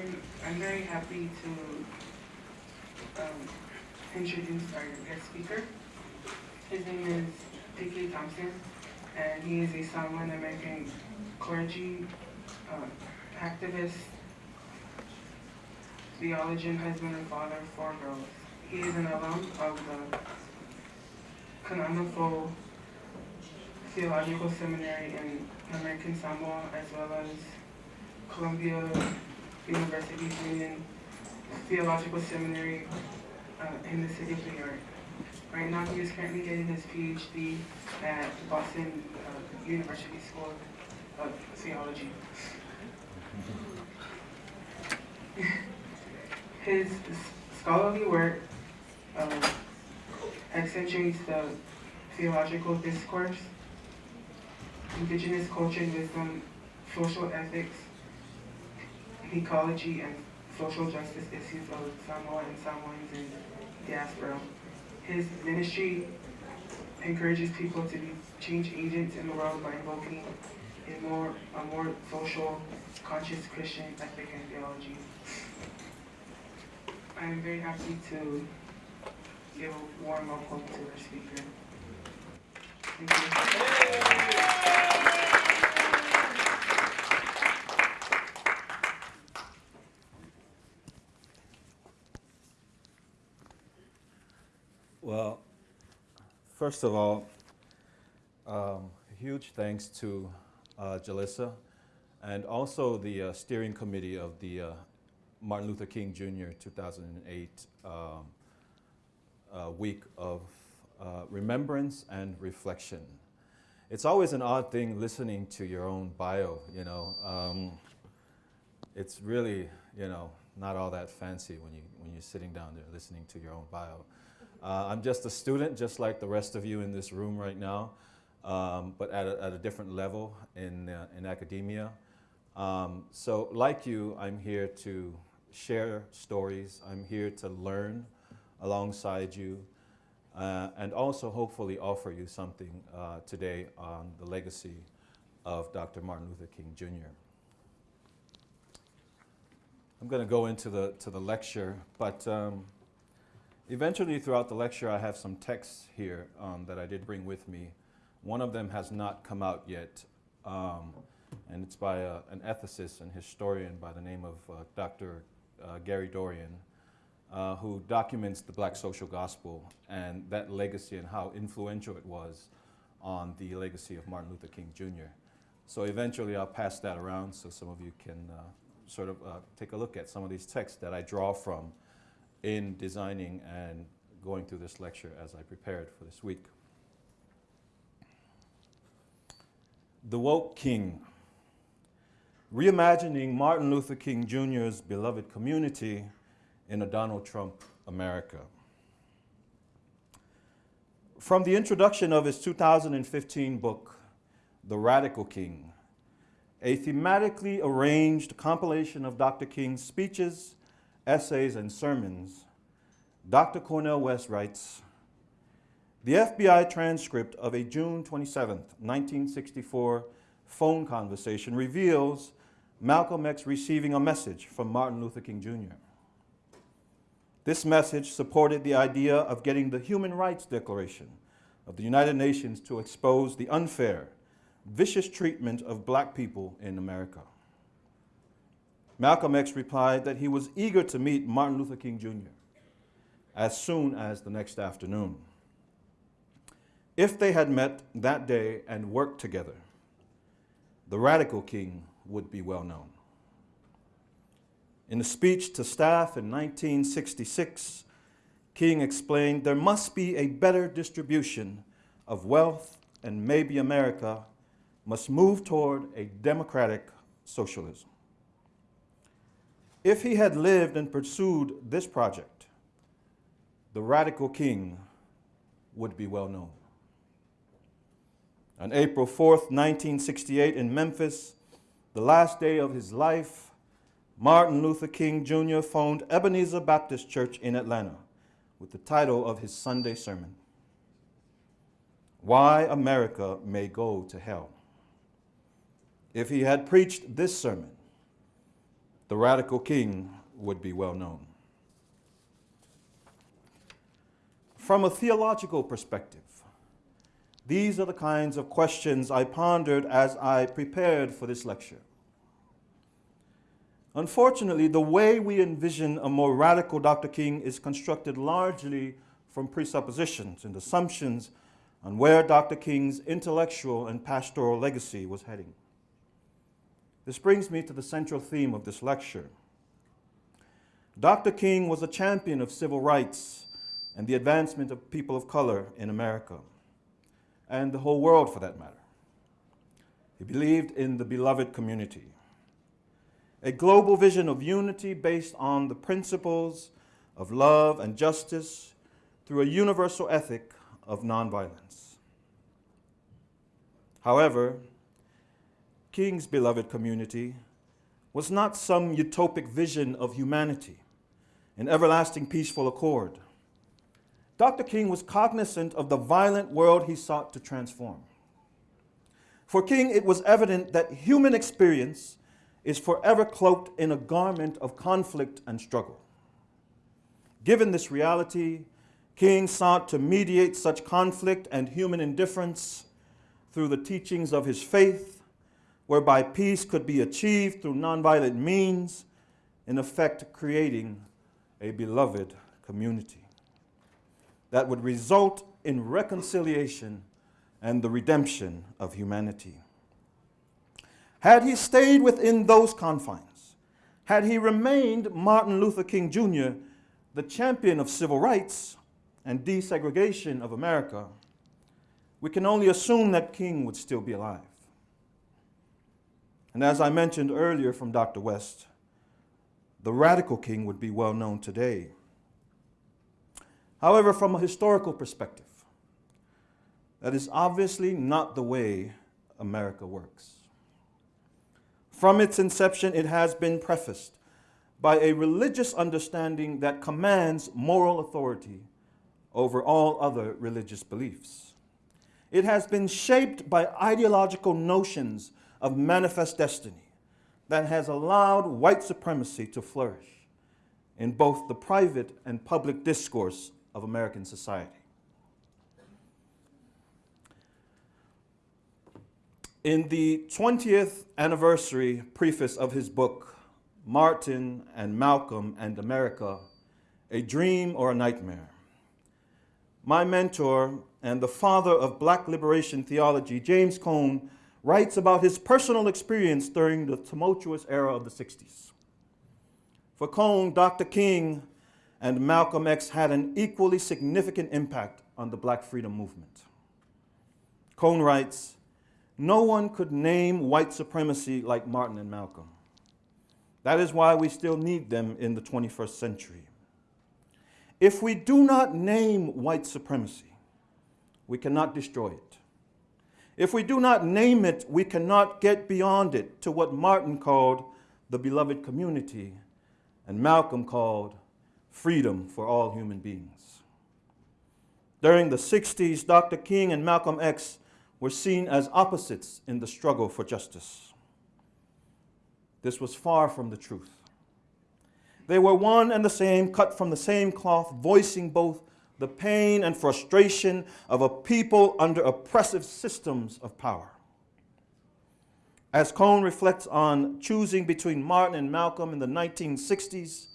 very, I'm very happy to um, introduce our guest speaker. His name is P.K. Thompson, and he is a Samoan American clergy, uh, activist, theologian, husband, and father of four girls. He is an alum of the Kanana Fou Theological Seminary in American Samoa, as well as Columbia University's Union Theological Seminary uh, in the city of New York. Right now, he is currently getting his PhD at Boston uh, University School of Theology. His scholarly work um, accentuates the theological discourse, indigenous culture and wisdom, social ethics, ecology, and social justice issues of Samoa and Samoans in diaspora. His ministry encourages people to be change agents in the world by invoking a more, a more social, conscious Christian ethic and theology. I am very happy to give a warm welcome to our speaker. Thank you. Well, first of all, um, huge thanks to uh, Jalissa and also the uh, steering committee of the uh, Martin Luther King Jr. 2008 um, uh, week of uh, remembrance and reflection. It's always an odd thing listening to your own bio, you know. Um, it's really, you know, not all that fancy when, you, when you're sitting down there listening to your own bio. Uh, I'm just a student, just like the rest of you in this room right now, um, but at a, at a, different level in, uh, in academia. Um, so like you, I'm here to share stories. I'm here to learn alongside you uh, and also hopefully offer you something uh, today on the legacy of Dr. Martin Luther King Jr. I'm going to go into the, to the lecture, but um, Eventually, throughout the lecture, I have some texts here um, that I did bring with me. One of them has not come out yet, um, and it's by a, an ethicist and historian by the name of uh, Dr. Uh, Gary Dorrien, uh, who documents the black social gospel and that legacy and how influential it was on the legacy of Martin Luther King Jr. So eventually I'll pass that around so some of you can uh, sort of uh, take a look at some of these texts that I draw from in designing and going through this lecture as I prepared for this week. The Woke King, reimagining Martin Luther King Jr.'s beloved community in a Donald Trump America. From the introduction of his 2015 book, The Radical King, a thematically arranged compilation of Dr. King's speeches essays, and sermons, Dr. Cornel West writes, the FBI transcript of a June 27, 1964 phone conversation reveals Malcolm X receiving a message from Martin Luther King Jr. This message supported the idea of getting the Human Rights Declaration of the United Nations to expose the unfair, vicious treatment of black people in America. Malcolm X replied that he was eager to meet Martin Luther King Jr. as soon as the next afternoon. If they had met that day and worked together, the radical king would be well known. In a speech to staff in 1966, King explained there must be a better distribution of wealth and maybe America must move toward a democratic socialism. If he had lived and pursued this project, the radical king would be well known. On April 4th, 1968 in Memphis, the last day of his life, Martin Luther King Jr. phoned Ebenezer Baptist Church in Atlanta with the title of his Sunday sermon, Why America May Go to Hell. If he had preached this sermon, the radical king would be well known. From a theological perspective, these are the kinds of questions I pondered as I prepared for this lecture. Unfortunately, the way we envision a more radical Dr. King is constructed largely from presuppositions and assumptions on where Dr. King's intellectual and pastoral legacy was heading. This brings me to the central theme of this lecture. Dr. King was a champion of civil rights and the advancement of people of color in America, and the whole world for that matter. He believed in the beloved community, a global vision of unity based on the principles of love and justice through a universal ethic of nonviolence. However, King's beloved community was not some utopic vision of humanity in everlasting peaceful accord. Dr. King was cognizant of the violent world he sought to transform. For King, it was evident that human experience is forever cloaked in a garment of conflict and struggle. Given this reality, King sought to mediate such conflict and human indifference through the teachings of his faith, whereby peace could be achieved through nonviolent means, in effect creating a beloved community that would result in reconciliation and the redemption of humanity. Had he stayed within those confines, had he remained Martin Luther King Jr., the champion of civil rights, and desegregation of America, we can only assume that King would still be alive. And as I mentioned earlier from Dr. West, the radical king would be well known today. However, from a historical perspective, that is obviously not the way America works. From its inception, it has been prefaced by a religious understanding that commands moral authority over all other religious beliefs. It has been shaped by ideological notions of manifest destiny that has allowed white supremacy to flourish in both the private and public discourse of American society. In the 20th anniversary preface of his book, Martin and Malcolm and America, A Dream or a Nightmare, my mentor and the father of black liberation theology, James Cone, writes about his personal experience during the tumultuous era of the 60s. For Cone, Dr. King and Malcolm X had an equally significant impact on the black freedom movement. Cone writes, no one could name white supremacy like Martin and Malcolm. That is why we still need them in the 21st century. If we do not name white supremacy, we cannot destroy it. If we do not name it, we cannot get beyond it to what Martin called the beloved community and Malcolm called freedom for all human beings. During the 60s, Dr. King and Malcolm X were seen as opposites in the struggle for justice. This was far from the truth. They were one and the same, cut from the same cloth, voicing both the pain and frustration of a people under oppressive systems of power. As Cone reflects on choosing between Martin and Malcolm in the 1960s,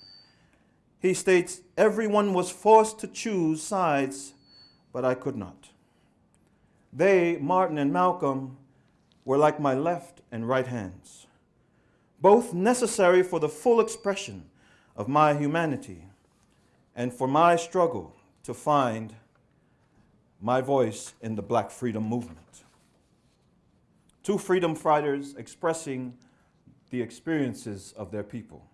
he states, everyone was forced to choose sides, but I could not. They, Martin and Malcolm, were like my left and right hands, both necessary for the full expression of my humanity and for my struggle to find my voice in the black freedom movement. Two freedom fighters expressing the experiences of their people.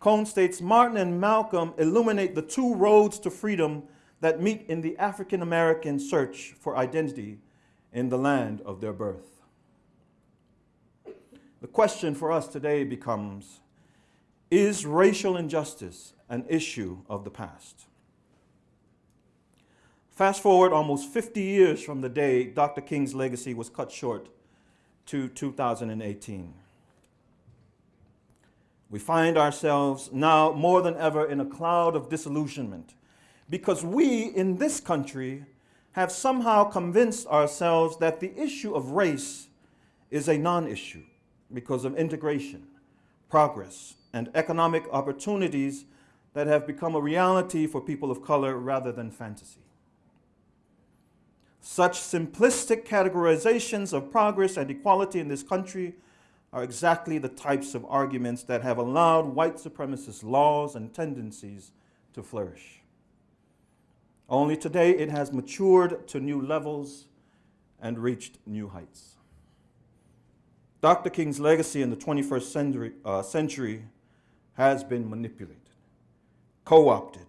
Cone states Martin and Malcolm illuminate the two roads to freedom that meet in the African American search for identity in the land of their birth. The question for us today becomes is racial injustice an issue of the past? Fast forward almost 50 years from the day Dr. King's legacy was cut short to 2018. We find ourselves now more than ever in a cloud of disillusionment because we in this country have somehow convinced ourselves that the issue of race is a non issue because of integration, progress, and economic opportunities that have become a reality for people of color rather than fantasy. Such simplistic categorizations of progress and equality in this country are exactly the types of arguments that have allowed white supremacist laws and tendencies to flourish. Only today it has matured to new levels and reached new heights. Dr. King's legacy in the 21st century, uh, century has been manipulated, co opted,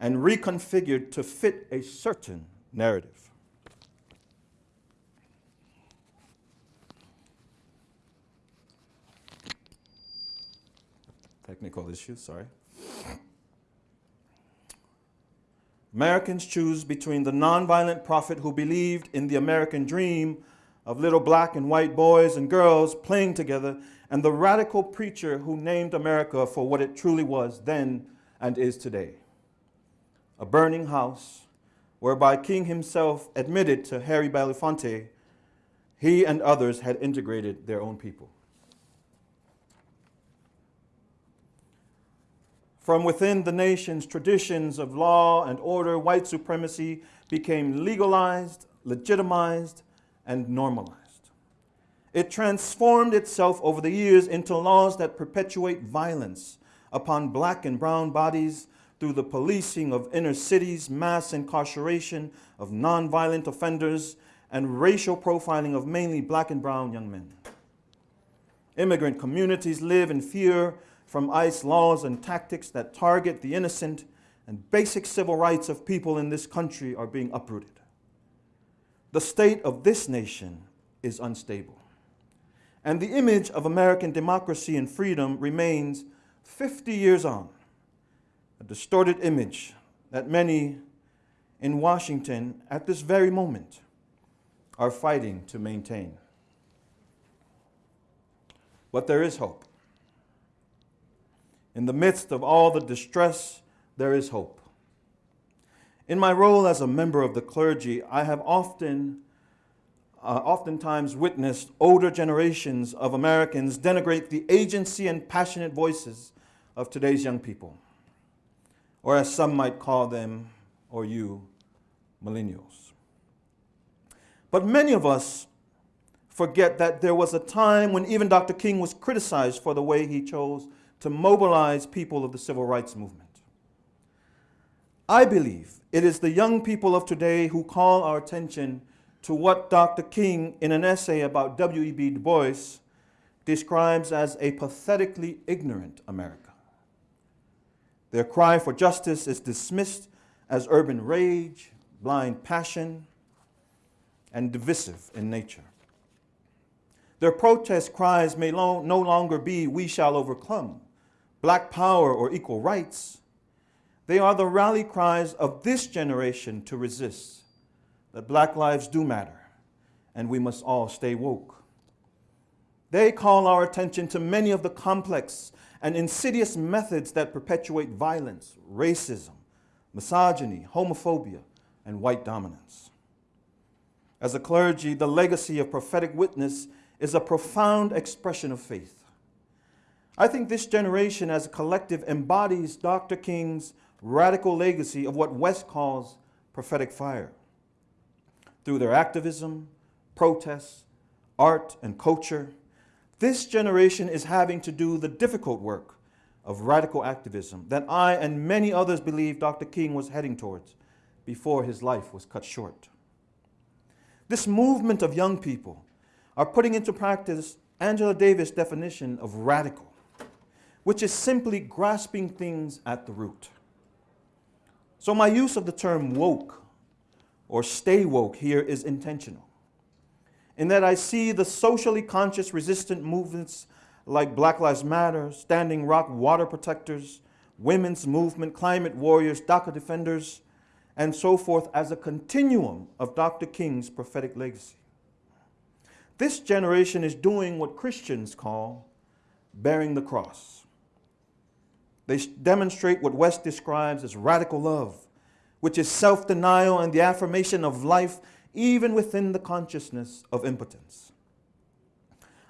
and reconfigured to fit a certain narrative. Technical issues, sorry. Americans choose between the nonviolent prophet who believed in the American dream of little black and white boys and girls playing together and the radical preacher who named America for what it truly was then and is today a burning house whereby King himself admitted to Harry Belafonte he and others had integrated their own people. From within the nation's traditions of law and order, white supremacy became legalized, legitimized, and normalized. It transformed itself over the years into laws that perpetuate violence upon black and brown bodies through the policing of inner cities, mass incarceration of nonviolent offenders, and racial profiling of mainly black and brown young men. Immigrant communities live in fear from ICE laws and tactics that target the innocent, and basic civil rights of people in this country are being uprooted. The state of this nation is unstable and the image of American democracy and freedom remains 50 years on, a distorted image that many in Washington at this very moment are fighting to maintain. But there is hope. In the midst of all the distress, there is hope. In my role as a member of the clergy, I have often uh, oftentimes witnessed older generations of Americans denigrate the agency and passionate voices of today's young people, or as some might call them, or you, millennials. But many of us forget that there was a time when even Dr. King was criticized for the way he chose to mobilize people of the civil rights movement. I believe it is the young people of today who call our attention to what Dr. King, in an essay about W.E.B. Du Bois, describes as a pathetically ignorant America. Their cry for justice is dismissed as urban rage, blind passion, and divisive in nature. Their protest cries may lo no longer be, We shall overcome, black power, or equal rights. They are the rally cries of this generation to resist that black lives do matter and we must all stay woke. They call our attention to many of the complex and insidious methods that perpetuate violence, racism, misogyny, homophobia, and white dominance. As a clergy, the legacy of prophetic witness is a profound expression of faith. I think this generation as a collective embodies Dr. King's radical legacy of what West calls prophetic fire through their activism, protests, art, and culture, this generation is having to do the difficult work of radical activism that I and many others believe Dr. King was heading towards before his life was cut short. This movement of young people are putting into practice Angela Davis' definition of radical, which is simply grasping things at the root. So my use of the term woke or stay woke here is intentional. In that I see the socially conscious resistant movements like Black Lives Matter, Standing Rock Water Protectors, Women's Movement, Climate Warriors, DACA Defenders, and so forth as a continuum of Dr. King's prophetic legacy. This generation is doing what Christians call bearing the cross, They demonstrate what West describes as radical love, which is self denial and the affirmation of life even within the consciousness of impotence.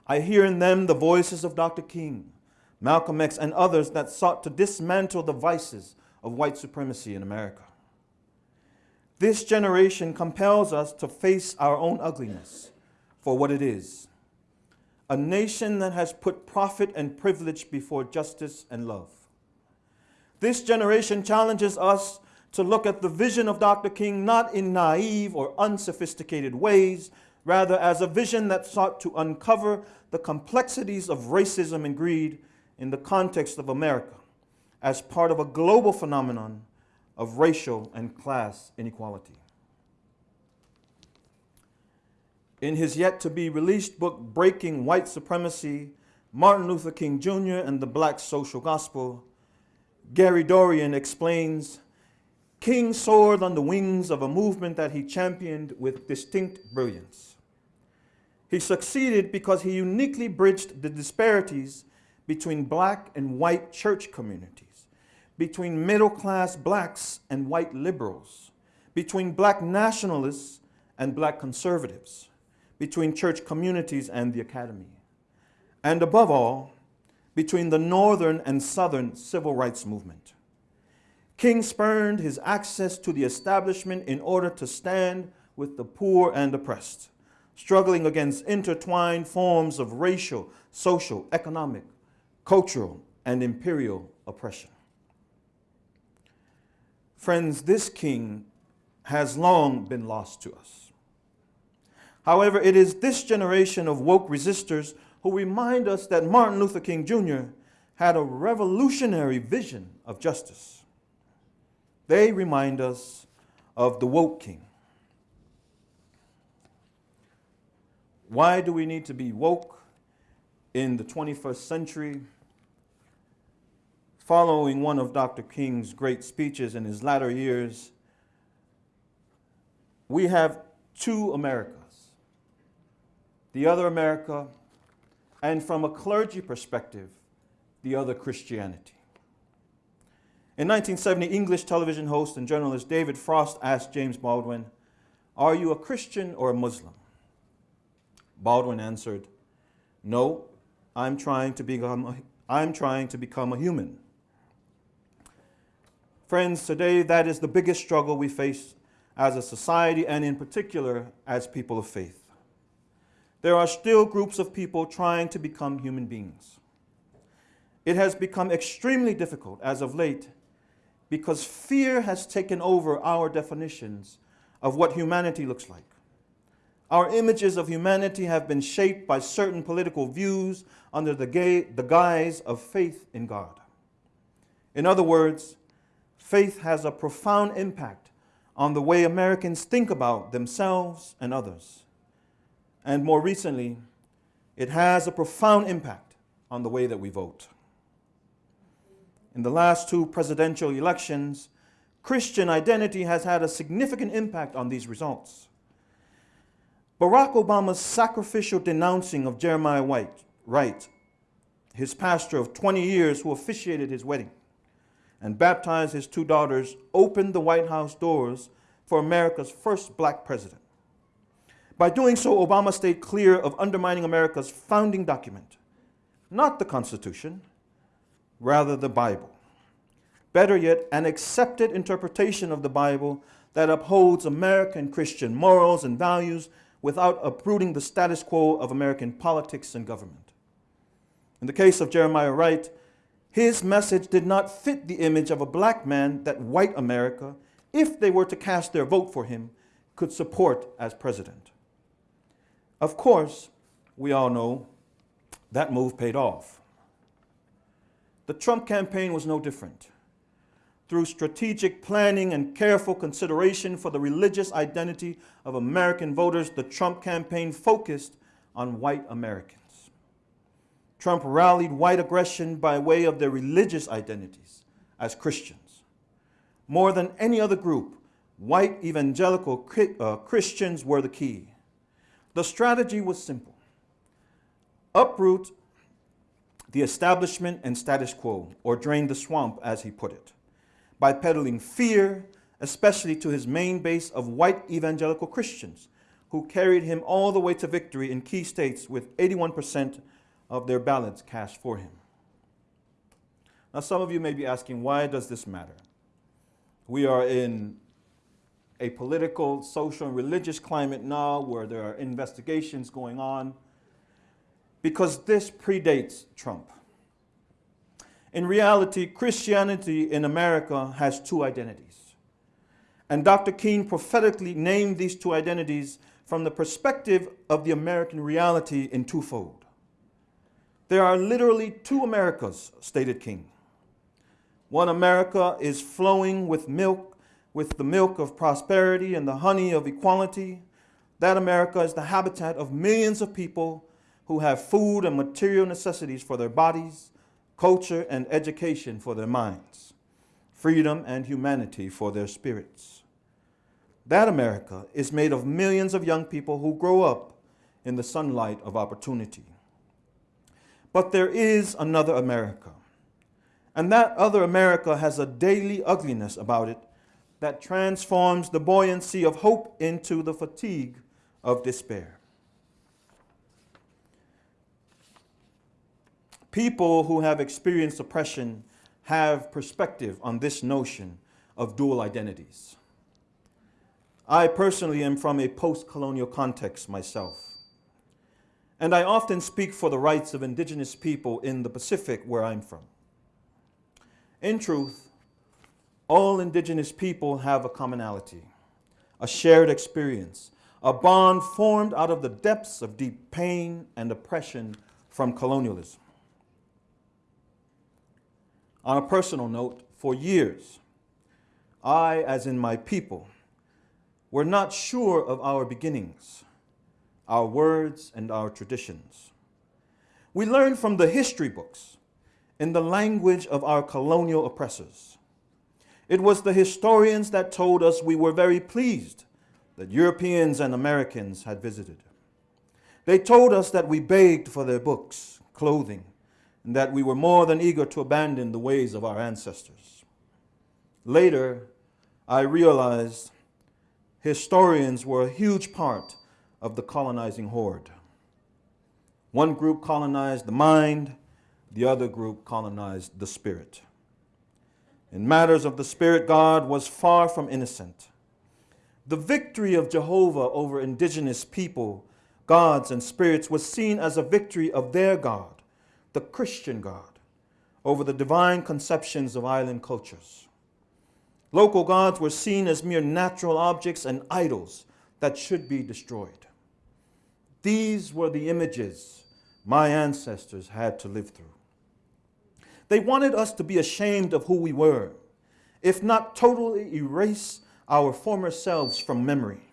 I hear in them the voices of Dr. King, Malcolm X, and others that sought to dismantle the vices of white supremacy in America. This generation compels us to face our own ugliness for what it is a nation that has put profit and privilege before justice and love. This generation challenges us to look at the vision of Dr. King not in naive or unsophisticated ways, rather as a vision that sought to uncover the complexities of racism and greed in the context of America as part of a global phenomenon of racial and class inequality. In his yet to be released book, Breaking White Supremacy Martin Luther King Jr. and the Black Social Gospel, Gary Dorrien explains King soared on the wings of a movement that he championed with distinct brilliance. He succeeded because he uniquely bridged the disparities between black and white church communities, between middle class blacks and white liberals, between black nationalists and black conservatives, between church communities and the academy, and above all, between the northern and southern civil rights movement. King spurned his access to the establishment in order to stand with the poor and oppressed, struggling against intertwined forms of racial, social, economic, cultural, and imperial oppression. Friends, this king has long been lost to us. However, it is this generation of woke resistors who remind us that Martin Luther King Jr. had a revolutionary vision of justice. They remind us of the woke king. Why do we need to be woke in the 21st century? Following one of Dr. King's great speeches in his latter years, we have two Americas. The other America, and from a clergy perspective, the other Christianity. In 1970, English television host and journalist David Frost asked James Baldwin, Are you a Christian or a Muslim? Baldwin answered, No, I'm trying to become a, I'm trying to become a human. Friends, today that is the biggest struggle we face as a society and in particular as people of faith. There are still groups of people trying to become human beings. It has become extremely difficult as of late because fear has taken over our definitions of what humanity looks like. Our images of humanity have been shaped by certain political views under the, the guise of faith in God. In other words, faith has a profound impact on the way Americans think about themselves and others. And more recently, it has a profound impact on the way that we vote in the last two presidential elections, Christian identity has had a significant impact on these results. Barack Obama's sacrificial denouncing of Jeremiah White, Wright, his pastor of 20 years who officiated his wedding and baptized his two daughters, opened the White House doors for America's first black president. By doing so, Obama stayed clear of undermining America's founding document, not the Constitution, rather the Bible. Better yet, an accepted interpretation of the Bible that upholds American Christian morals and values without uprooting the status quo of American politics and government. In the case of Jeremiah Wright, his message did not fit the image of a black man that white America, if they were to cast their vote for him, could support as president. Of course, we all know that move paid off. The Trump campaign was no different. Through strategic planning and careful consideration for the religious identity of American voters, the Trump campaign focused on white Americans. Trump rallied white aggression by way of their religious identities as Christians. More than any other group, white evangelical uh, Christians were the key. The strategy was simple uproot the establishment and status quo, or drain the swamp, as he put it, by peddling fear, especially to his main base of white evangelical Christians, who carried him all the way to victory in key states with 81% of their ballots cast for him. Now, some of you may be asking, why does this matter? We are in a political, social, and religious climate now where there are investigations going on because this predates Trump. In reality, Christianity in America has two identities. And Dr. King prophetically named these two identities from the perspective of the American reality in twofold. There are literally two Americas, stated King. One America is flowing with milk, with the milk of prosperity and the honey of equality. That America is the habitat of millions of people who have food and material necessities for their bodies, culture and education for their minds, freedom and humanity for their spirits. That America is made of millions of young people who grow up in the sunlight of opportunity. But there is another America and that other America has a daily ugliness about it that transforms the buoyancy of hope into the fatigue of despair. People who have experienced oppression have perspective on this notion of dual identities. I personally am from a post-colonial context myself. And I often speak for the rights of indigenous people in the Pacific where I'm from. In truth, all indigenous people have a commonality, a shared experience, a bond formed out of the depths of deep pain and oppression from colonialism. On a personal note, for years, I, as in my people, were not sure of our beginnings, our words, and our traditions. We learned from the history books in the language of our colonial oppressors. It was the historians that told us we were very pleased that Europeans and Americans had visited. They told us that we begged for their books, clothing, and that we were more than eager to abandon the ways of our ancestors. Later, I realized historians were a huge part of the colonizing horde. One group colonized the mind, the other group colonized the spirit. In matters of the spirit, God was far from innocent. The victory of Jehovah over indigenous people, gods, and spirits was seen as a victory of their God, the Christian God, over the divine conceptions of island cultures. Local gods were seen as mere natural objects and idols that should be destroyed. These were the images my ancestors had to live through. They wanted us to be ashamed of who we were, if not totally erase our former selves from memory.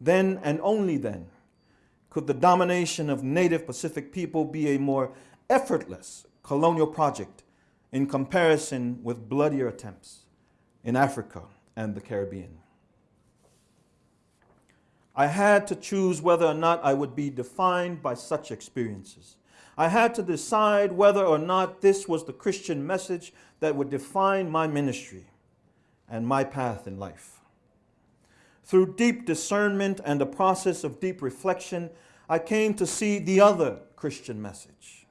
Then and only then could the domination of native Pacific people be a more effortless colonial project in comparison with bloodier attempts in Africa and the Caribbean. I had to choose whether or not I would be defined by such experiences. I had to decide whether or not this was the Christian message that would define my ministry and my path in life. Through deep discernment and a process of deep reflection, I came to see the other Christian message,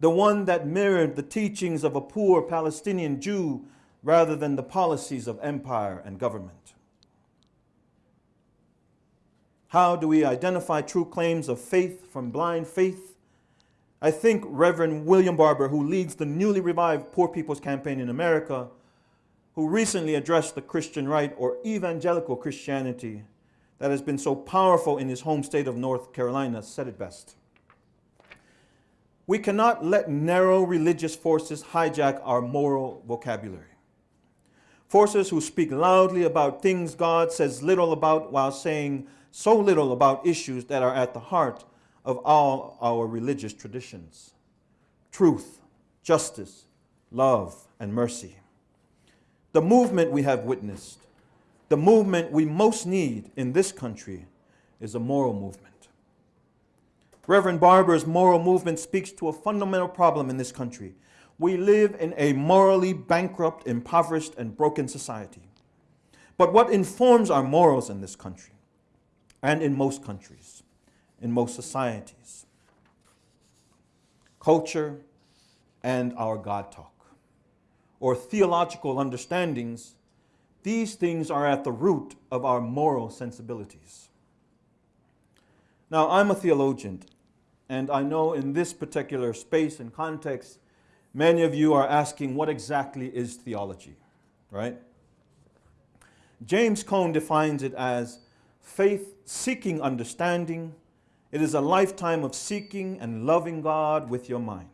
the one that mirrored the teachings of a poor Palestinian Jew rather than the policies of empire and government. How do we identify true claims of faith from blind faith? I think Reverend William Barber, who leads the newly revived Poor People's Campaign in America, who recently addressed the Christian right or evangelical Christianity that has been so powerful in his home state of North Carolina, said it best. We cannot let narrow religious forces hijack our moral vocabulary. Forces who speak loudly about things God says little about while saying so little about issues that are at the heart of all our religious traditions truth, justice, love, and mercy. The movement we have witnessed, the movement we most need in this country, is a moral movement. Reverend Barber's moral movement speaks to a fundamental problem in this country. We live in a morally bankrupt, impoverished, and broken society. But what informs our morals in this country and in most countries, in most societies? Culture and our God talk, or theological understandings, these things are at the root of our moral sensibilities. Now, I'm a theologian, and I know in this particular space and context, many of you are asking what exactly is theology, right? James Cone defines it as faith seeking understanding. It is a lifetime of seeking and loving God with your mind.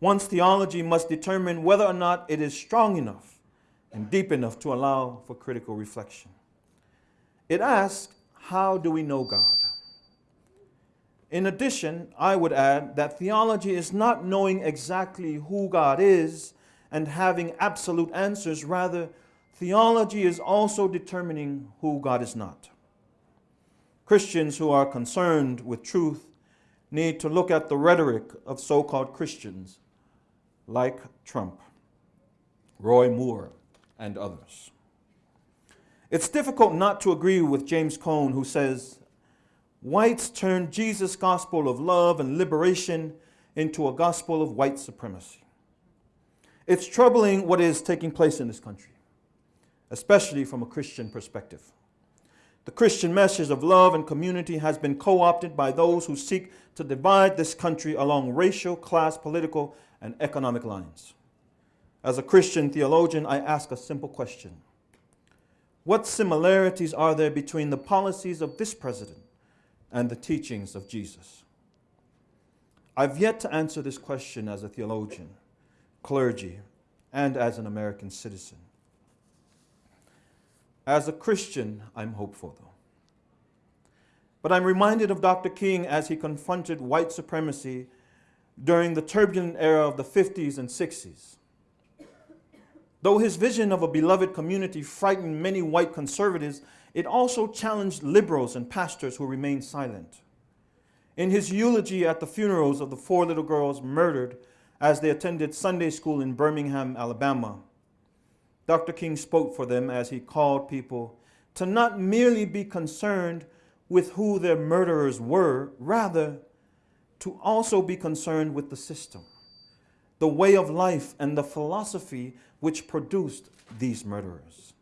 One's theology must determine whether or not it is strong enough and deep enough to allow for critical reflection. It asks, how do we know God? In addition, I would add that theology is not knowing exactly who God is and having absolute answers. Rather, theology is also determining who God is not. Christians who are concerned with truth need to look at the rhetoric of so called Christians like Trump, Roy Moore, and others. It's difficult not to agree with James Cone, who says whites turned Jesus' gospel of love and liberation into a gospel of white supremacy. It's troubling what is taking place in this country, especially from a Christian perspective. The Christian message of love and community has been co opted by those who seek to divide this country along racial, class, political, and economic lines. As a Christian theologian, I ask a simple question What similarities are there between the policies of this president and the teachings of Jesus? I've yet to answer this question as a theologian, clergy, and as an American citizen. As a Christian, I'm hopeful, though. But I'm reminded of Dr. King as he confronted white supremacy during the turbulent era of the 50s and 60s. Though his vision of a beloved community frightened many white conservatives, it also challenged liberals and pastors who remained silent. In his eulogy at the funerals of the four little girls murdered as they attended Sunday school in Birmingham, Alabama, Dr. King spoke for them as he called people to not merely be concerned with who their murderers were, rather, to also be concerned with the system, the way of life, and the philosophy which produced these murderers.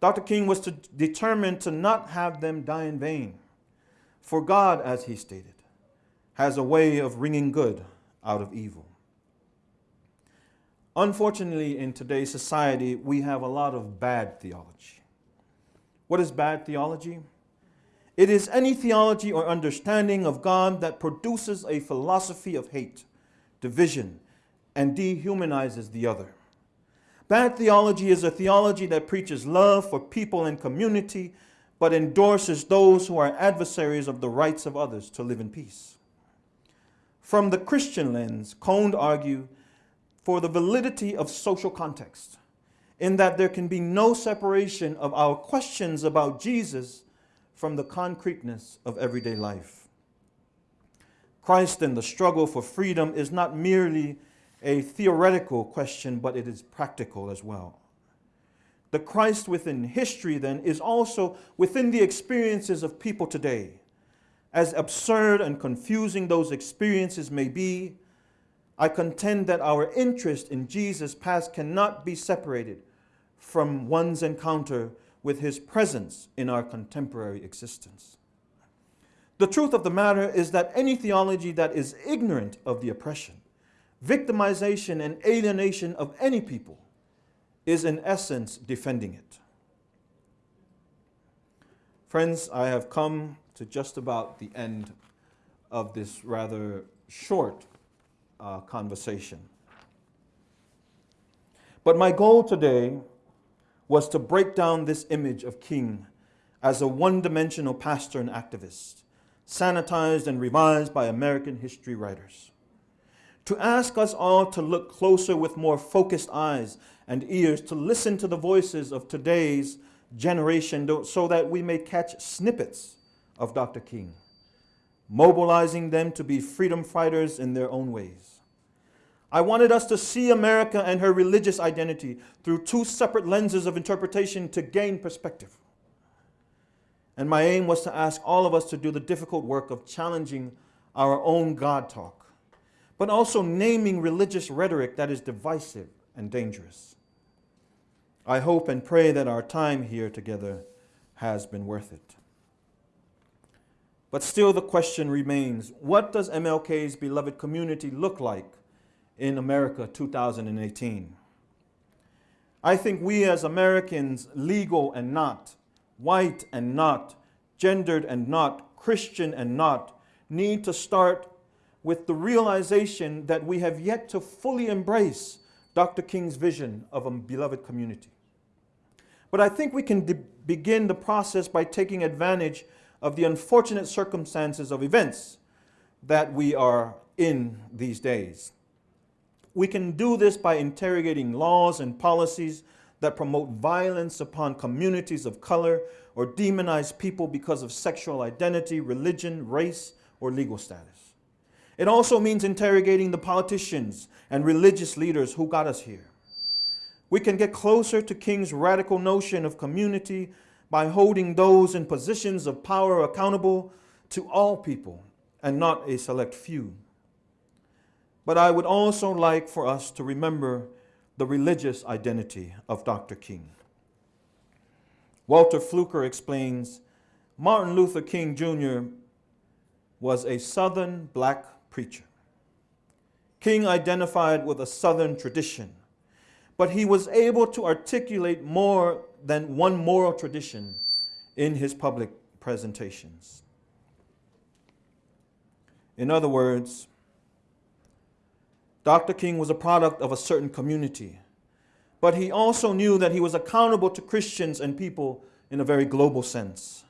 Dr. King was to, determined to not have them die in vain. For God, as he stated, has a way of wringing good out of evil. Unfortunately, in today's society, we have a lot of bad theology. What is bad theology? It is any theology or understanding of God that produces a philosophy of hate, division, and dehumanizes the other. Bad theology is a theology that preaches love for people and community, but endorses those who are adversaries of the rights of others to live in peace. From the Christian lens, Cone argued for the validity of social context, in that there can be no separation of our questions about Jesus from the concreteness of everyday life. Christ and the struggle for freedom is not merely a theoretical question, but it is practical as well. The Christ within history, then, is also within the experiences of people today. As absurd and confusing those experiences may be, I contend that our interest in Jesus' past cannot be separated from one's encounter with his presence in our contemporary existence. The truth of the matter is that any theology that is ignorant of the oppression, victimization, and alienation of any people is in essence defending it. Friends, I have come to just about the end of this rather short uh, conversation. But my goal today was to break down this image of King as a one dimensional pastor and activist, sanitized and revised by American history writers. To ask us all to look closer with more focused eyes and ears, to listen to the voices of today's generation so that we may catch snippets of Dr. King. mobilizing them to be freedom fighters in their own ways. I wanted us to see America and her religious identity through two separate lenses of interpretation to gain perspective. And my aim was to ask all of us to do the difficult work of challenging our own God talk, but also naming religious rhetoric that is divisive and dangerous. I hope and pray that our time here together has been worth it. But still, the question remains what does MLK's beloved community look like in America 2018? I think we as Americans, legal and not, white and not, gendered and not, Christian and not, need to start with the realization that we have yet to fully embrace Dr. King's vision of a beloved community. But I think we can begin the process by taking advantage of the unfortunate circumstances of events that we are in these days. We can do this by interrogating laws and policies that promote violence upon communities of color or demonize people because of sexual identity, religion, race, or legal status. It also means interrogating the politicians and religious leaders who got us here. We can get closer to King's radical notion of community by holding those in positions of power accountable to all people and not a select few. But I would also like for us to remember the religious identity of Dr. King. Walter Fluker explains Martin Luther King Jr. was a Southern black preacher. King identified with a Southern tradition, but he was able to articulate more than one moral tradition in his public presentations. In other words, Dr. King was a product of a certain community, but he also knew that he was accountable to Christians and people in a very global sense.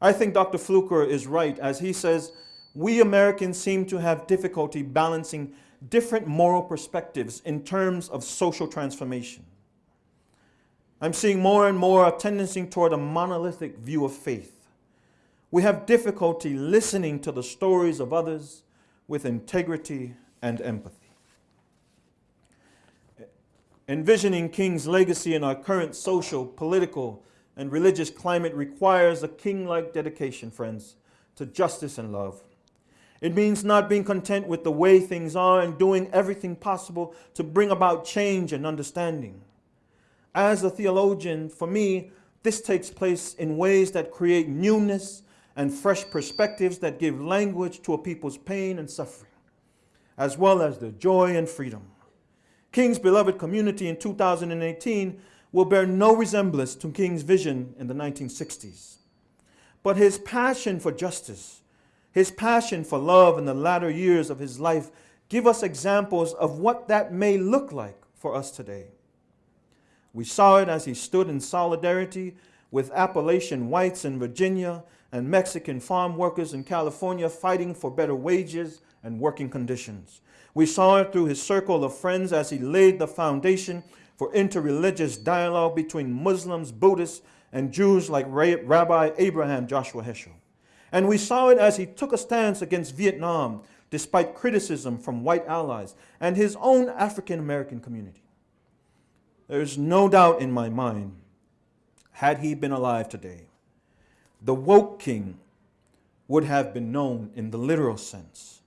I think Dr. Fluker is right as he says, we Americans seem to have difficulty balancing different moral perspectives in terms of social transformation. I'm seeing more and more a tendency toward a monolithic view of faith. We have difficulty listening to the stories of others with integrity and empathy. Envisioning King's legacy in our current social, political, and religious climate requires a king-like dedication, friends, to justice and love. It means not being content with the way things are and doing everything possible to bring about change and understanding. As a theologian, for me, this takes place in ways that create newness and fresh perspectives that give language to a people's pain and suffering, as well as their joy and freedom. King's beloved community in 2018 will bear no resemblance to King's vision in the 1960s. But his passion for justice, his passion for love in the latter years of his life give us examples of what that may look like for us today. We saw it as he stood in solidarity with Appalachian whites in Virginia and Mexican farm workers in California fighting for better wages and working conditions. We saw it through his circle of friends as he laid the foundation for interreligious dialogue between Muslims, Buddhists, and Jews like Rabbi Abraham Joshua Heschel. And we saw it as he took a stance against Vietnam despite criticism from white allies and his own African American community. There's no doubt in my mind, had he been alive today, the woke king would have been known in the literal sense.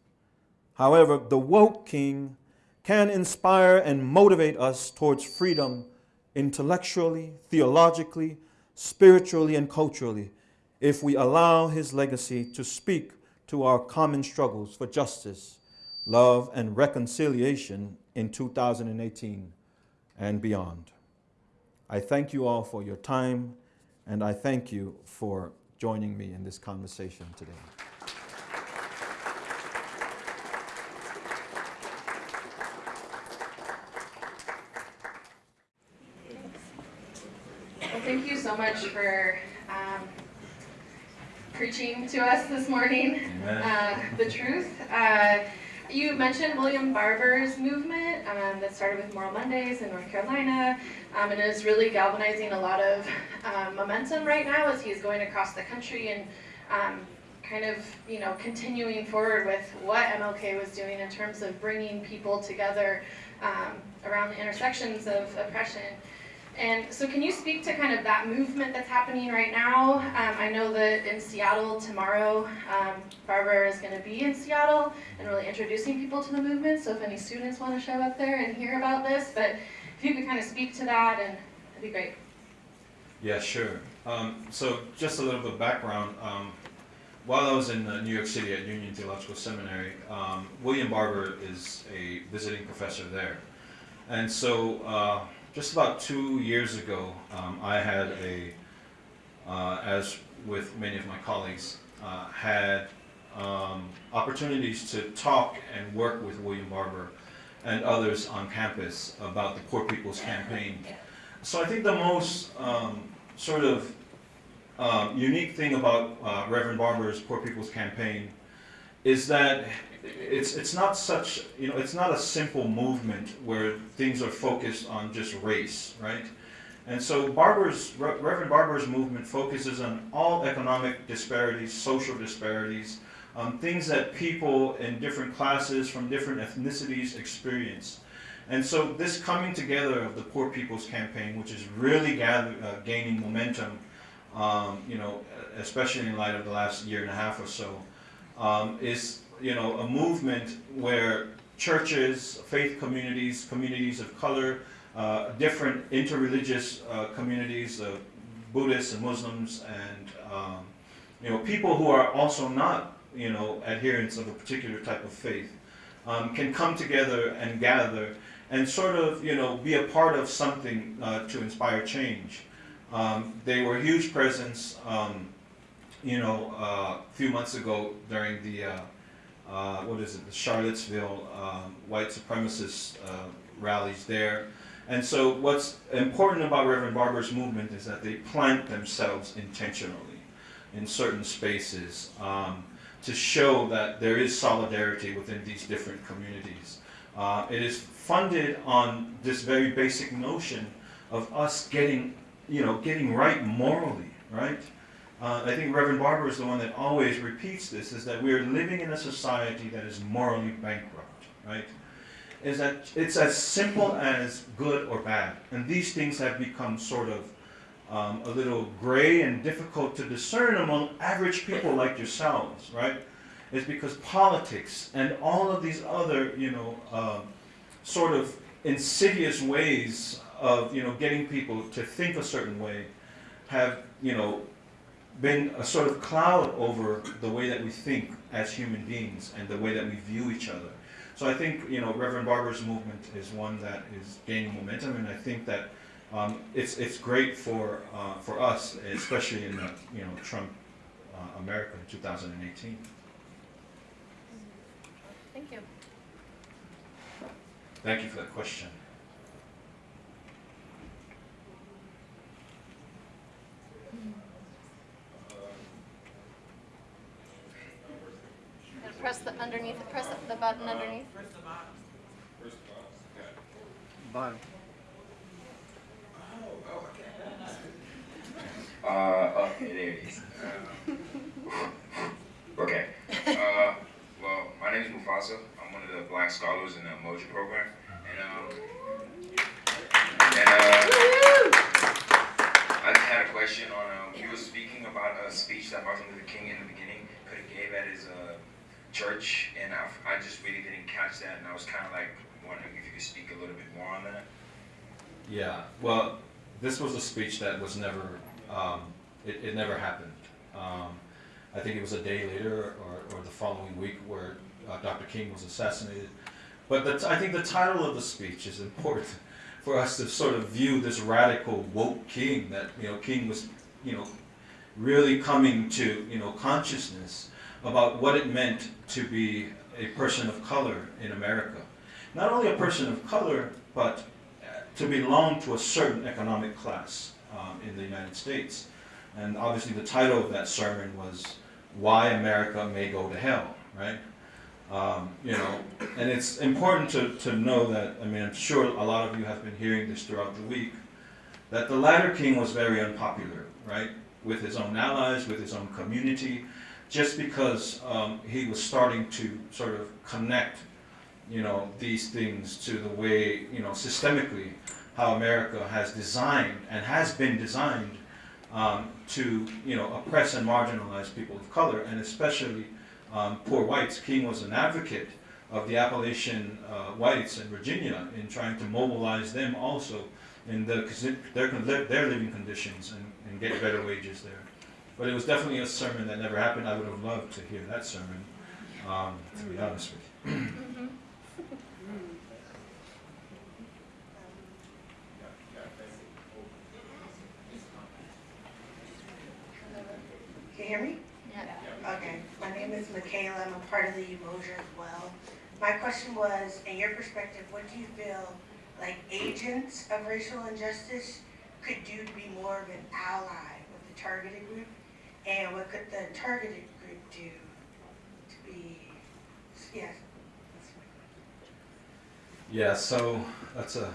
However, the woke king can inspire and motivate us towards freedom intellectually, theologically, spiritually, and culturally if we allow his legacy to speak to our common struggles for justice, love, and reconciliation in 2018 and beyond. I thank you all for your time, and I thank you for joining me in this conversation today. Thank you so much for um, preaching to us this morning uh, the truth. Uh, you mentioned William Barber's movement um, that started with Moral Mondays in North Carolina um, and is really galvanizing a lot of um, momentum right now as he's going across the country and um, kind of, you know, continuing forward with what MLK was doing in terms of bringing people together um, around the intersections of oppression. And so, can you speak to kind of that movement that's happening right now? Um, I know that in Seattle tomorrow, um, Barber is going to be in Seattle and really introducing people to the movement. So, if any students want to show up there and hear about this, but if you could kind of speak to that, and that'd be great. Yeah, sure. Um, so just a little bit of background. Um, while I was in uh, New York City at Union Theological Seminary, um, William Barber is a visiting professor there. And so uh, just about two years ago, um, I had a, uh, as with many of my colleagues, uh, had um, opportunities to talk and work with William Barber and others on campus about the Poor People's Campaign. So I think the most um, sort of um, unique thing about uh, Reverend Barber's Poor People's Campaign is that it's it's not such you know it's not a simple movement where things are focused on just race, right? And so Barber's Re- Reverend Barber's movement focuses on all economic disparities, social disparities, um, things that people in different classes from different ethnicities experience. And so this coming together of the Poor People's Campaign, which is really gather, uh, gaining momentum, um, you know, especially in light of the last year and a half or so, um, is you know a movement where churches, faith communities, communities of color, uh, different interreligious uh, communities, uh, Buddhists and Muslims, and um, you know people who are also not you know adherents of a particular type of faith, um, can come together and gather and sort of you know be a part of something uh, to inspire change. Um, they were a huge presence, um, you know, uh, a few months ago during the, uh, what is it, the Charlottesville um, white supremacist uh, rallies there. And so what's important about Reverend Barber's movement is that they plant themselves intentionally in certain spaces um, to show that there is solidarity within these different communities. Uh, it is funded on this very basic notion of us getting you know, getting right morally, right? Uh, I think Reverend Barber is the one that always repeats this, is that we are living in a society that is morally bankrupt, right? Is that it's as simple as good or bad. And these things have become sort of um, a little gray and difficult to discern among average people like yourselves, right? Is because politics and all of these other, you know, uh, sort of insidious ways of you know getting people to think a certain way have you know been a sort of cloud over the way that we think as human beings and the way that we view each other. So I think you know Reverend Barber's movement is one that is gaining momentum, and I think that um, it's it's great for uh, for us, especially in the you know Trump uh, America in 2018. Thank you. Thank you for that question. Press the underneath. Press the button underneath. Press the bottom. Uh, oh, there it is. Uh, okay. Uh, well, my name is Mufasa. I'm one of the black scholars in the Umoja program. And, um, and, uh, I just had a question on, uh, he was speaking about a speech that Martin Luther King in the beginning could have gave at his, uh, church. And I, I just really didn't catch that. And I was kind of like wondering if you could speak a little bit more on that. Yeah, well, this was a speech that was never, um, it, it never happened. Um, I think it was a day later or, or the following week where uh, Dr. King was assassinated. But the, I think the title of the speech is important for us to sort of view this radical woke king that, you know, King was, you know, really coming to, you know, consciousness about what it meant to be a person of color in America. Not only a person of color, but to belong to a certain economic class um, in the United States. And obviously the title of that sermon was Why America May Go to Hell, right? Um, you know, and it's important to, to know that, I mean, I'm sure a lot of you have been hearing this throughout the week, that the latter king was very unpopular, right? With his own allies, with his own community. Just because um, he was starting to sort of connect, you know, these things to the way, you know, systemically how America has designed and has been designed um, to, you know, oppress and marginalize people of color, and especially um, poor whites. King was an advocate of the Appalachian uh, whites in Virginia in trying to mobilize them also in the, their, their living conditions and, and get better wages there. But it was definitely a sermon that never happened. I would have loved to hear that sermon, um, to be honest with you. Can you hear me? Yeah. Okay, my name is Michaela, I'm a part of the Umoja as well. My question was, in your perspective, what do you feel like agents of racial injustice could do to be more of an ally with the targeted group? And what could the targeted group do to be, yes? Yeah, so that's a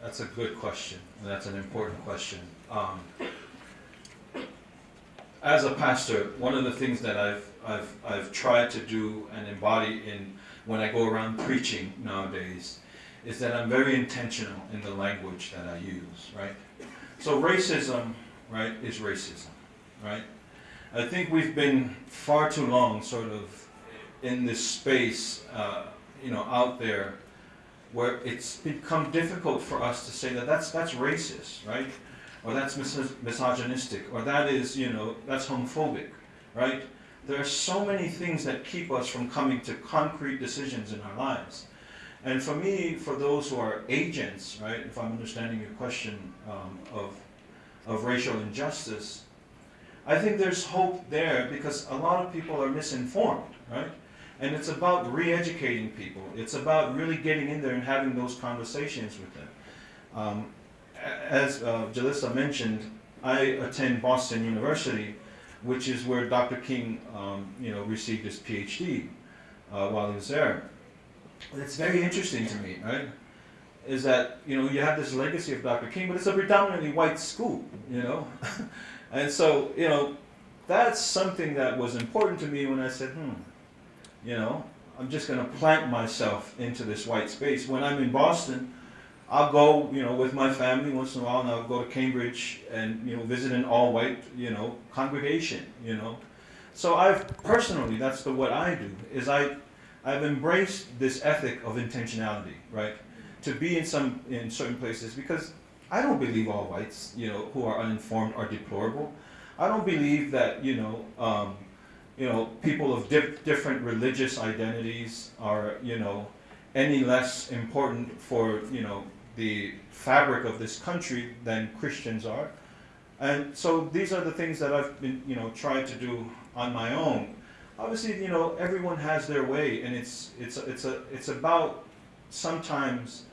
that's a good question, and that's an important question. Um, as a pastor, one of the things that I've I've I've tried to do and embody in when I go around preaching nowadays is that I'm very intentional in the language that I use, right? So racism, right, is racism, right? I think we've been far too long sort of in this space, uh, you know, out there where it's become difficult for us to say that that's, that's racist, right? Or that's mis- misogynistic, or that is, you know, that's homophobic, right? There are so many things that keep us from coming to concrete decisions in our lives. And for me, for those who are agents, right, if I'm understanding your question um, of, of racial injustice, I think there's hope there because a lot of people are misinformed, right? And it's about re-educating people. It's about really getting in there and having those conversations with them. Um, as uh, Jalissa mentioned, I attend Boston University, which is where Dr. King, um, you know, received his PhD uh, while he was there. It's very interesting to me, right? Is that you know you have this legacy of Dr. King, but it's a predominantly white school, you know, and so you know that's something that was important to me when I said, hmm, you know, I'm just going to plant myself into this white space. When I'm in Boston, I'll go, you know, with my family once in a while, and I'll go to Cambridge and you know visit an all-white, you know, congregation, you know. So I've personally, that's the what I do is I, I've embraced this ethic of intentionality, right? To be in some in certain places because I don't believe all whites, you know, who are uninformed are deplorable. I don't believe that, you know, um, you know, people of dif- different religious identities are, you know, any less important for, you know, the fabric of this country than Christians are. And so these are the things that I've been, you know, tried to do on my own. Obviously, you know, everyone has their way, and it's it's it's a it's about sometimes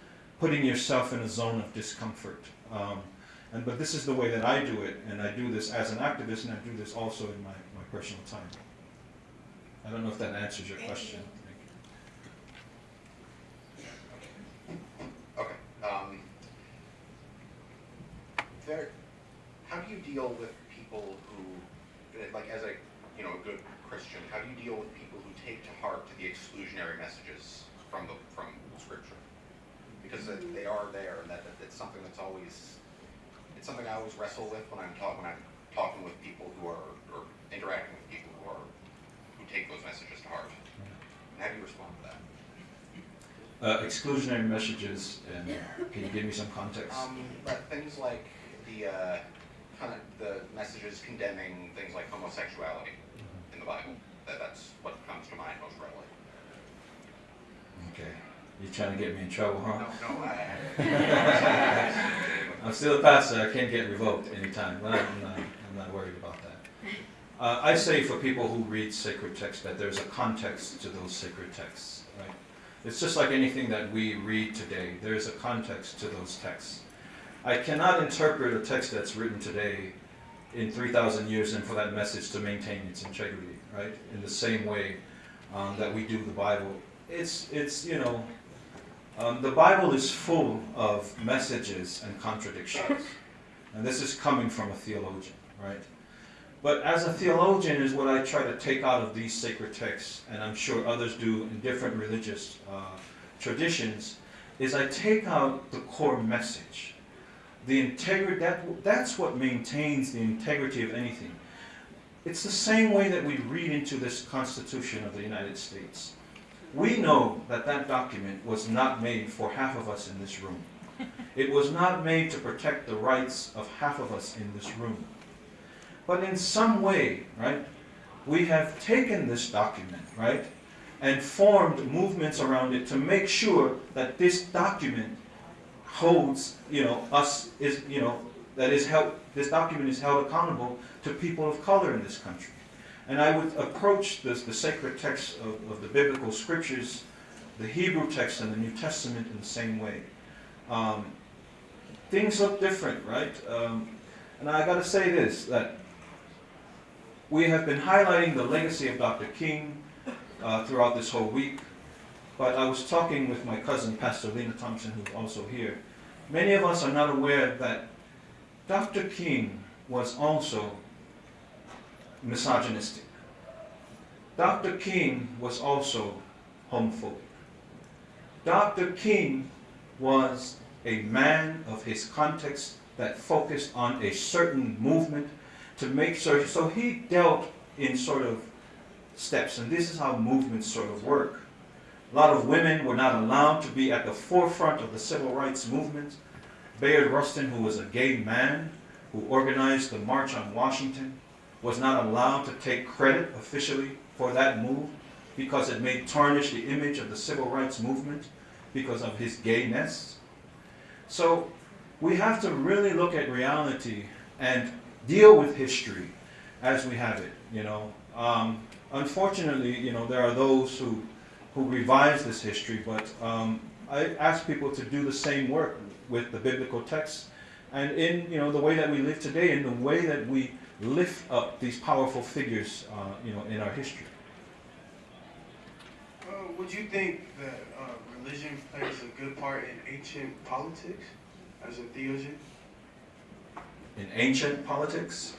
putting yourself in a zone of discomfort. Um, and but this is the way that I do it, and I do this as an activist, and I do this also in my, my personal time. I don't know if that answers your Thank question. Okay. Um, there, how do you deal with people who, like, as a, you know, a good Christian, how do you deal with people who take to heart the exclusionary messages from the from Scripture? Because they are there, and that, that it's something that's always, it's something I always wrestle with when I'm talking when I'm talking with people who are or interacting with people who are who take those messages to heart. And how do you respond to that? Uh, exclusionary messages, and can you give me some context? Um, but things like the uh, kind of the messages condemning things like homosexuality in the Bible. That that's what comes to mind most readily. Okay. You trying to get me in trouble, huh? No, no, I. I'm still a pastor. I can't get revoked anytime. I'm not, I'm not worried about that. Uh, I say for people who read sacred texts that there's a context to those sacred texts, right? It's just like anything that we read today. There's a context to those texts. I cannot interpret a text that's written today in 3,000 years and for that message to maintain its integrity, right? In the same way um, that we do the Bible. It's, it's you know, um, the Bible is full of messages and contradictions. And this is coming from a theologian, right? But as a theologian is what I try to take out of these sacred texts, and I'm sure others do in different religious uh, traditions, is I take out the core message. The integrity, that, that's what maintains the integrity of anything. It's the same way that we read into this Constitution of the United States. We know that that document was not made for half of us in this room. It was not made to protect the rights of half of us in this room. But in some way, right, we have taken this document, right, and formed movements around it to make sure that this document holds, you know, us is, you know, that is held, this document is held accountable to people of color in this country. And I would approach this, the sacred text of, of the biblical scriptures, the Hebrew text and the New Testament in the same way. Um, things look different, right? Um, and I got to say this, that we have been highlighting the legacy of Dr. King uh, throughout this whole week, but I was talking with my cousin, Pastor Lena Thompson, who's also here. Many of us are not aware that Dr. King was also misogynistic. Dr. King was also homophobic. Dr. King was a man of his context that focused on a certain movement to make sure, so he dealt in sort of steps, and this is how movements sort of work. A lot of women were not allowed to be at the forefront of the civil rights movement. Bayard Rustin, who was a gay man who organized the March on Washington, was not allowed to take credit officially for that move because it may tarnish the image of the civil rights movement because of his gayness. So we have to really look at reality and deal with history as we have it, you know. Um, unfortunately, you know, there are those who, who revise this history, but um, I ask people to do the same work with the biblical texts and in, you know, the way that we live today, in the way that we lift up these powerful figures, uh, you know, in our history. Uh, would you think that uh, religion plays a good part in ancient politics as a theologian? In ancient politics,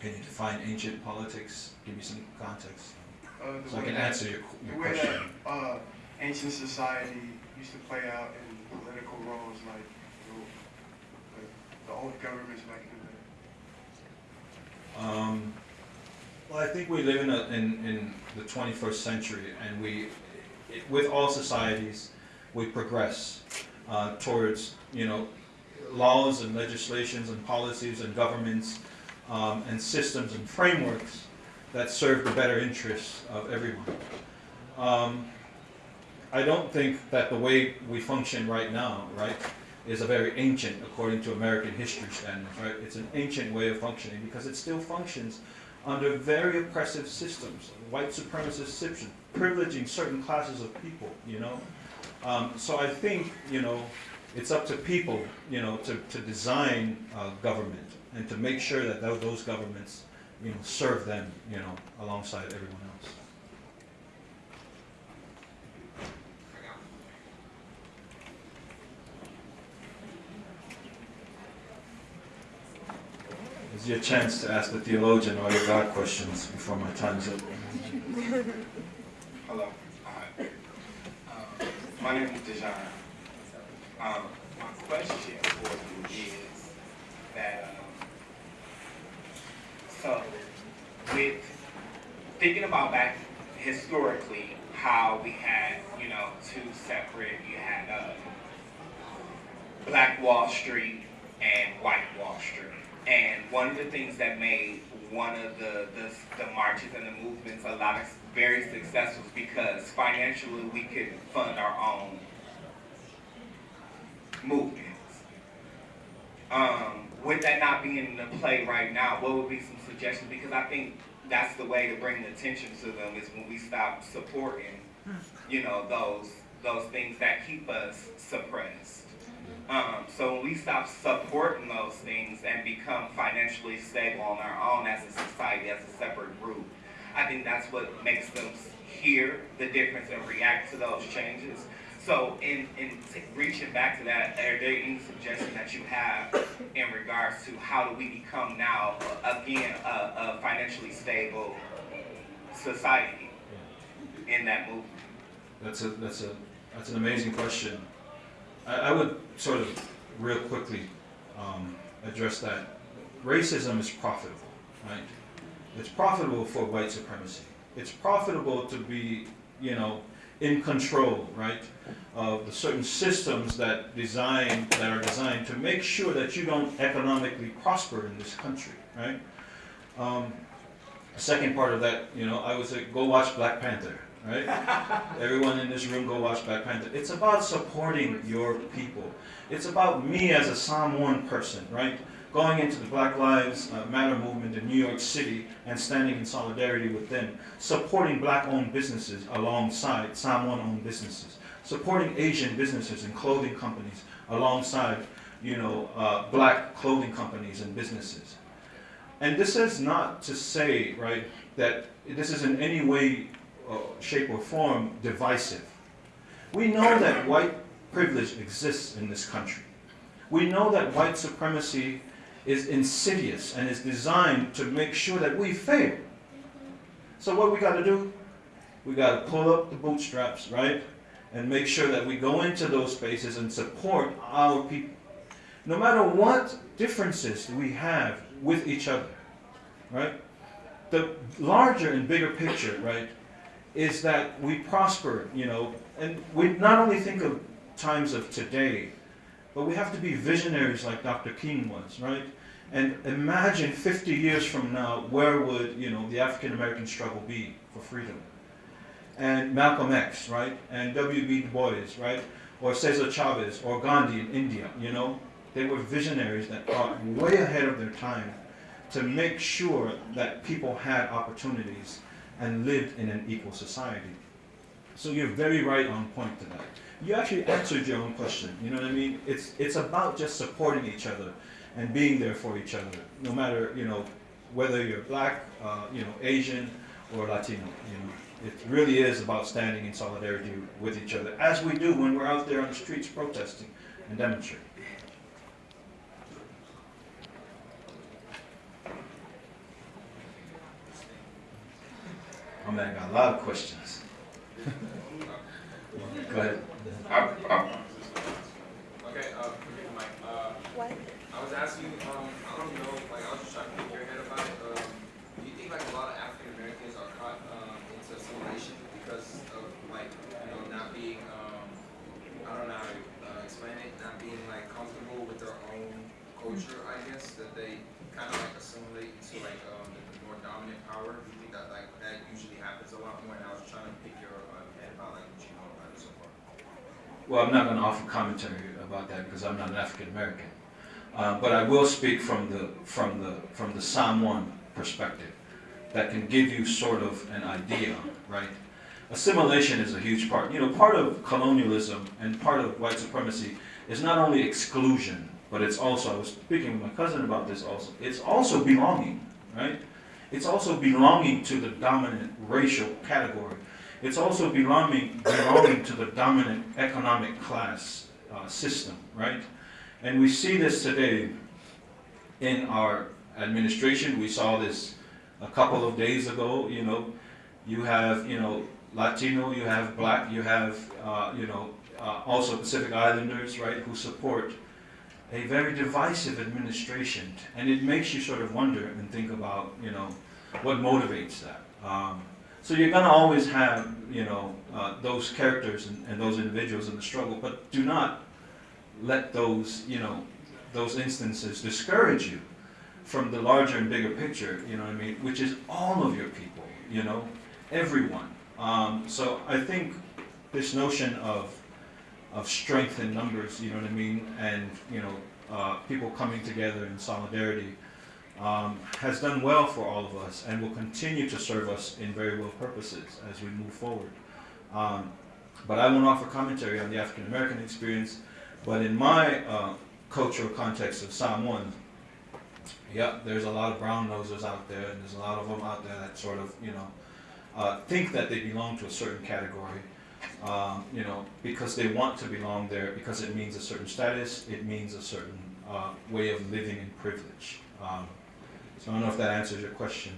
can you define ancient politics? Give me some context Uh, so I can that- answer your, The your way that uh, ancient society used to play out in political roles, like you know, like the old governments back in the. Um, well, I think we live in, a, in, in the 21st century, and we, it, with all societies, we progress uh, towards, you know, laws and legislations and policies and governments um, and systems and frameworks that serve the better interests of everyone. Um, I don't think that the way we function right now, right, is a very ancient, according to American history standards, right? It's an ancient way of functioning because it still functions under very oppressive systems, white supremacist systems, privileging certain classes of people, you know? Um, so I think, you know, it's up to people, you know, to, to design uh, government and to make sure that those governments, you know, serve them, you know, alongside everyone else. It's your chance to ask the theologian all your God questions before my time's up. Hello. Hi. Um, my name is Dejan. Um, my question for you is that, um, so with thinking about back historically, how we had, you know, two separate, you had, uh, Black Wall Street and White Wall Street. And one of the things that made one of the, the, the marches and the movements a lot of very successful is because financially we could fund our own movements. Um, with that not being in the play right now, what would be some suggestions? Because I think that's the way to bring attention to them is when we stop supporting, you know, those those things that keep us suppressed. Um, so when we stop supporting those things and become financially stable on our own as a society, as a separate group, I think that's what makes them hear the difference and react to those changes. So in, in reaching back to that, are there any suggestions that you have in regards to how do we become now, uh, again, a, a financially stable society in that movement? That's a, that's a, that's an amazing question. I, I would sort of real quickly um, address that. Racism is profitable, right? It's profitable for white supremacy. It's profitable to be, you know, in control, right, of the certain systems that design that are designed to make sure that you don't economically prosper in this country, right? Um, second part of that, you know, I would say go watch Black Panther, right? Everyone in this room go watch Black Panther. It's about supporting your people. It's about me as a 1 person, right? Going into the Black Lives uh, Matter movement in New York City and standing in solidarity with them. Supporting black-owned businesses alongside Samoan-owned businesses. Supporting Asian businesses and clothing companies alongside, you know, uh, black clothing companies and businesses. And this is not to say, right, that this is in any way, shape, or form divisive. We know that white privilege exists in this country. We know that white supremacy is insidious and is designed to make sure that we fail. So what we got to do? We got to pull up the bootstraps, right? And make sure that we go into those spaces and support our people. No matter what differences we have with each other, right? The larger and bigger picture, right, is that we prosper, you know, and we not only think of times of today, but we have to be visionaries like Dr. King was, right? And imagine 50 years from now, where would, you know, the African American struggle be for freedom? And Malcolm X, right? And W.B. Du Bois, right? Or Cesar Chavez or Gandhi in India, you know? They were visionaries that thought way ahead of their time to make sure that people had opportunities and lived in an equal society. So you're very right on point to that. You actually answered your own question. You know what I mean? It's it's about just supporting each other and being there for each other, no matter you know whether you're black, uh, you know, Asian, or Latino. You know, it really is about standing in solidarity with each other, as we do when we're out there on the streets protesting and demonstrating. Oh man, I got a lot of questions. Go ahead. I, I, Okay, uh, forget the mic. Uh, I was asking, um, I don't know, like, I was just trying to pick your head about it. Um, do you think like a lot of African Americans are caught, um, into assimilation because of like, you know, not being, um, I don't know how to, uh, explain it, not being like comfortable with their own culture, I guess, that they kind of like assimilate to like, um, the, the more dominant power? Do you think that like, that usually And trying to pick your, head know about it so far. Well, I'm not going to offer commentary about that because I'm not an African American. Uh, but I will speak from the from the from the Samoan perspective that can give you sort of an idea, right? Assimilation is a huge part. You know, part of colonialism and part of white supremacy is not only exclusion, but it's also. I was speaking with my cousin about this also. It's also belonging, right? It's also belonging to the dominant racial category. It's also belonging, belonging to the dominant economic class uh, system, right? And we see this today in our administration. We saw this a couple of days ago, you know. You have, you know, Latino, you have black, you have, uh, you know, uh, also Pacific Islanders, right, who support a very divisive administration. And it makes you sort of wonder and think about, you know, what motivates that. Um, so you're going to always have, you know, uh, those characters and, and those individuals in the struggle, but do not let those, you know, those instances discourage you from the larger and bigger picture, you know I mean, which is all of your people, you know, everyone. Um, so I think this notion of of strength in numbers, you know what I mean, and you know, uh, people coming together in solidarity um, has done well for all of us and will continue to serve us in very well purposes as we move forward. Um, but I won't offer commentary on the African American experience, but in my uh, cultural context of Samoan, yeah, there's a lot of brown nosers out there, and there's a lot of them out there that sort of, you know, uh, think that they belong to a certain category, um, you know, because they want to belong there, because it means a certain status, it means a certain uh, way of living in privilege. Um, So I don't know if that answers your question.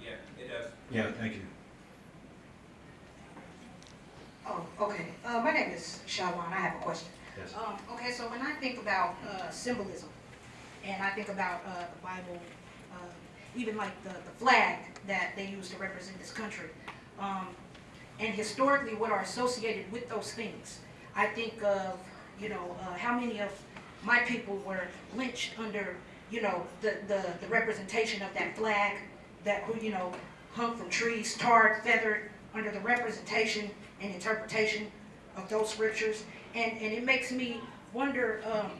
Yeah, it does. Yeah, thank you. Oh, okay. Uh, my name is Shawan. I have a question. Yes. Um, okay, so when I think about uh, symbolism, and I think about uh, the Bible, uh, even like the, the flag that they use to represent this country, um, and historically what are associated with those things, I think of, you know, uh, how many of my people were lynched under, you know, the, the, the representation of that flag that, who, you know, hung from trees, tarred, feathered, under the representation and interpretation of those scriptures. And, and it makes me wonder, um,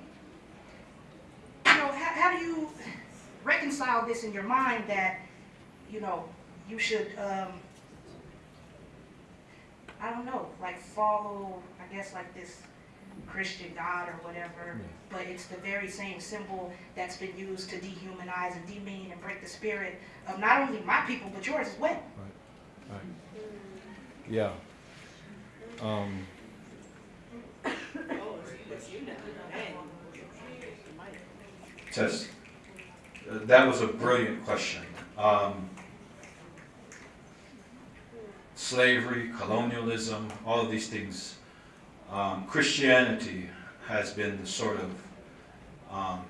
you know, how, how do you reconcile this in your mind that, you know, you should, um, I don't know, like follow, I guess like this Christian God or whatever, but it's the very same symbol that's been used to dehumanize and demean and break the spirit of not only my people, but yours as well. Right. Yeah. Um, Tess, uh, that was a brilliant question. Um, slavery, colonialism, all of these things. Um, Christianity has been the sort of um,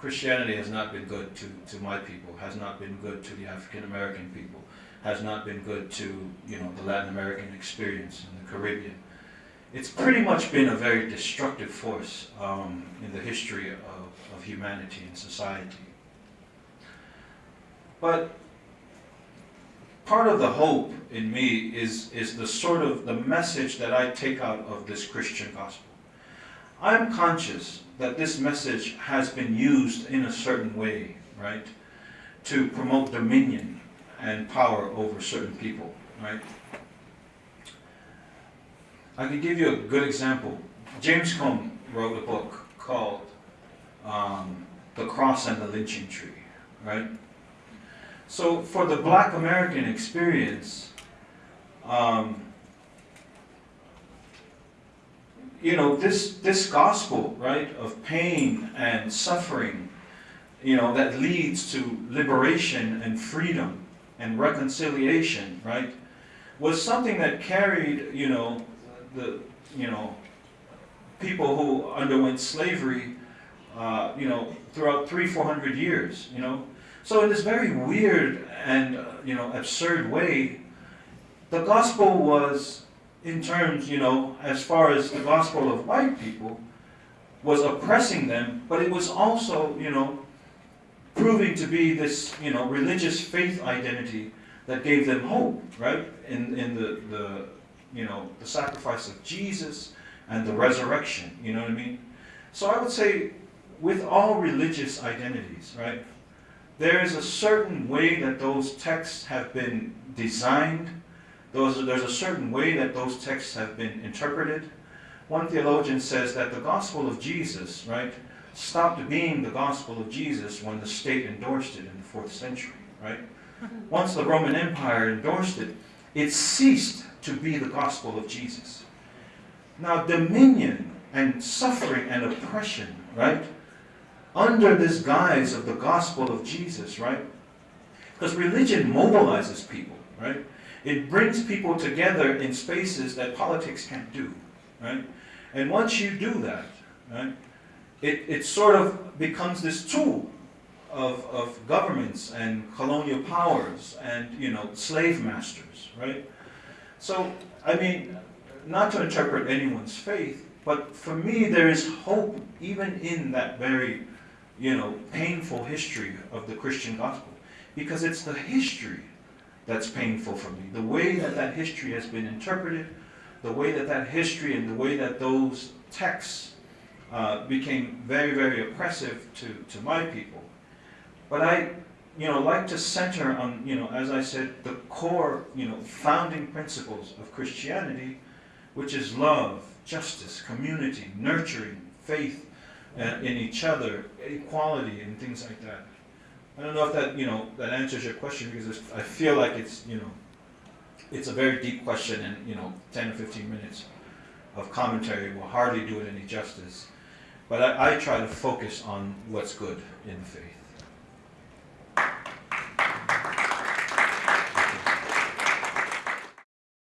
Christianity has not been good to, to my people, has not been good to the African American people, has not been good to you know the Latin American experience and the Caribbean. It's pretty much been a very destructive force um, in the history of, of humanity and society. But part of the hope in me is, is the sort of the message that I take out of this Christian gospel. I'm conscious that this message has been used in a certain way, right, to promote dominion and power over certain people, right? I can give you a good example. James Cone wrote a book called um, The Cross and the Lynching Tree, right? So for the black American experience, um, you know, this, this gospel, right, of pain and suffering, you know, that leads to liberation and freedom and reconciliation, right, was something that carried, you know, the, you know, people who underwent slavery, uh, you know, throughout three, four hundred years, you know. So in this very weird and, uh, you know, absurd way, the gospel was in terms, you know, as far as the gospel of white people, was oppressing them, but it was also, you know, proving to be this, you know, religious faith identity that gave them hope, right? In, in the, the, you know, the sacrifice of Jesus and the resurrection, you know what I mean? So I would say with all religious identities, right, there is a certain way that those texts have been designed those, there's a certain way that those texts have been interpreted. One theologian says that the gospel of Jesus, right, stopped being the gospel of Jesus when the state endorsed it in the fourth century, right? Once the Roman Empire endorsed it, it ceased to be the gospel of Jesus. Now, dominion and suffering and oppression, right, under this guise of the gospel of Jesus, right? Because religion mobilizes people, right? It brings people together in spaces that politics can't do, right? And once you do that, right, it, it sort of becomes this tool of, of governments and colonial powers and, you know, slave masters, right? So, I mean, not to interpret anyone's faith, but for me there is hope even in that very, you know, painful history of the Christian gospel. Because it's the history that's painful for me. The way that that history has been interpreted, the way that that history and the way that those texts uh, became very, very oppressive to, to my people. But I, you know, like to center on, you know, as I said, the core, you know, founding principles of Christianity, which is love, justice, community, nurturing, faith uh, in each other, equality, and things like that. I don't know if that, you know, that answers your question because I feel like it's, you know, it's a very deep question and, you know, 10 or 15 minutes of commentary will hardly do it any justice. But I, I try to focus on what's good in the faith.